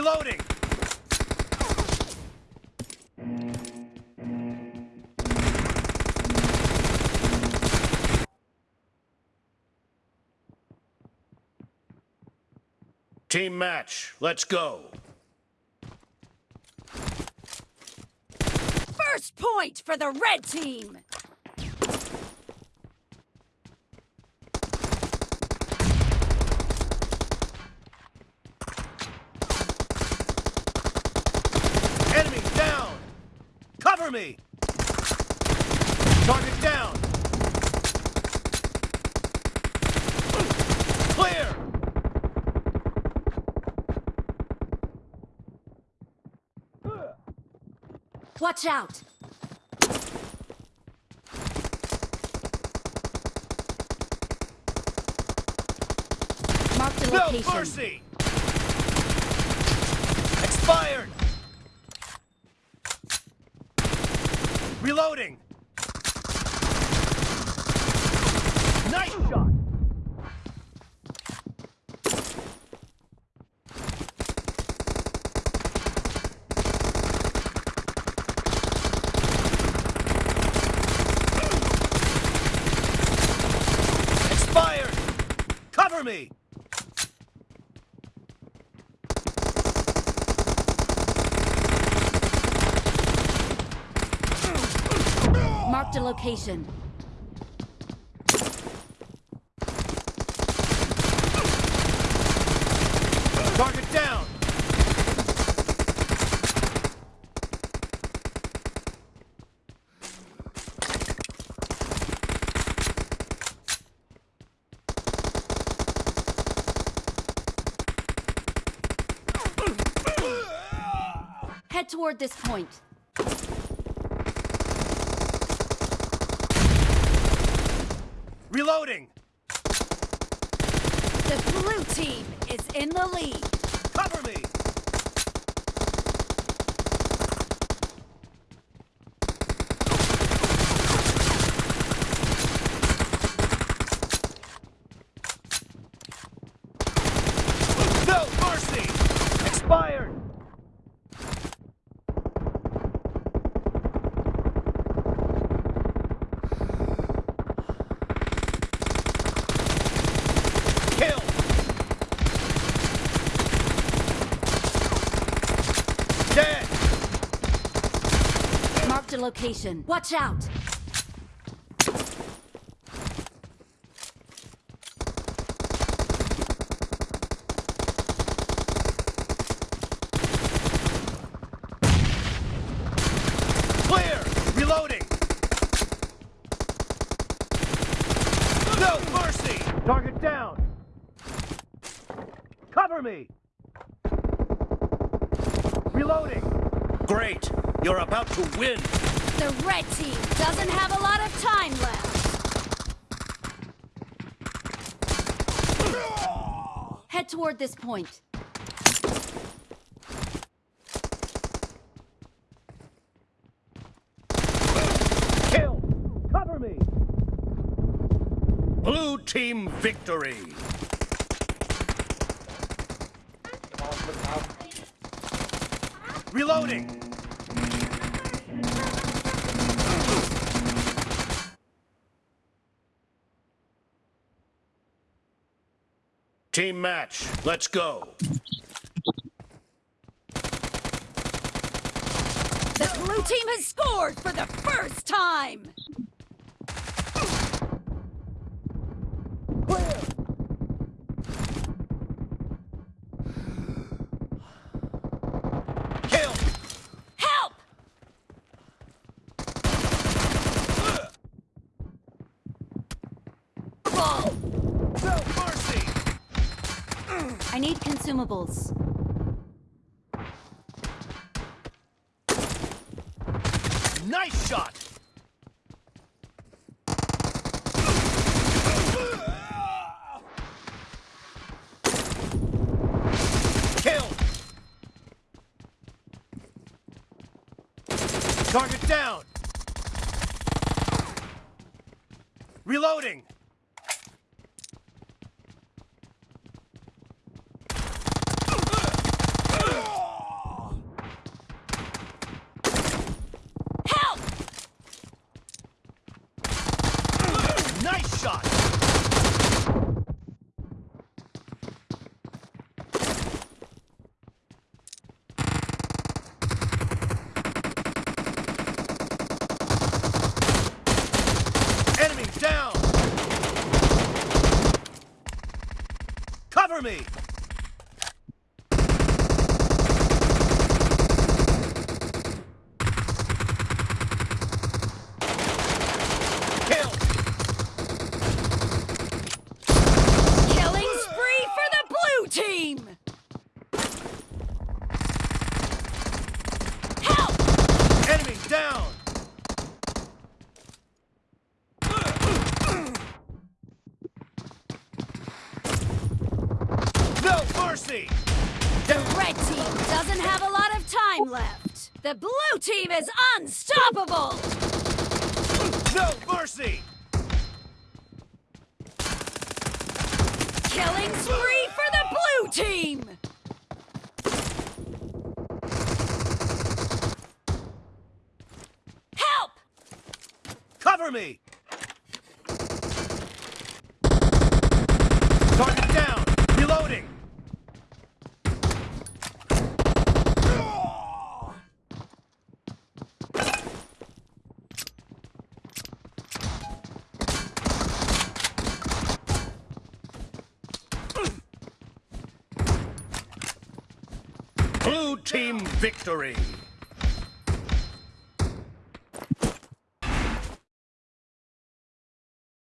Reloading! Team match, let's go. First point for the red team! Enemy down! Me! Target down! Clear! Watch out! Mark the No mercy! Expired! Reloading! Nice shot! Me! Mark the location. Target down! Head toward this point. Reloading! The blue team is in the lead. Cover me! No mercy! Expired! Kill! Dead! Mark the location. Watch out! Clear! Reloading! No mercy! Target down! Cover me! Reloading! Great! You're about to win! The red team doesn't have a lot of time left. Head toward this point. Kill! Cover me! Blue team victory! Reloading! Team match, let's go. The blue team has scored for the first time. Kill! Help! Ball. No mercy! I need consumables. Nice shot! Kill! Target down! Reloading! Nice shot! Enemy down! Cover me! Kill! Killing spree for the blue team! Help! Enemy down! No mercy! The red team doesn't have a lot of time left. The blue team is unstoppable! No mercy! Killing spree for the blue team! Help! Cover me! Target down! Reloading! Blue team victory!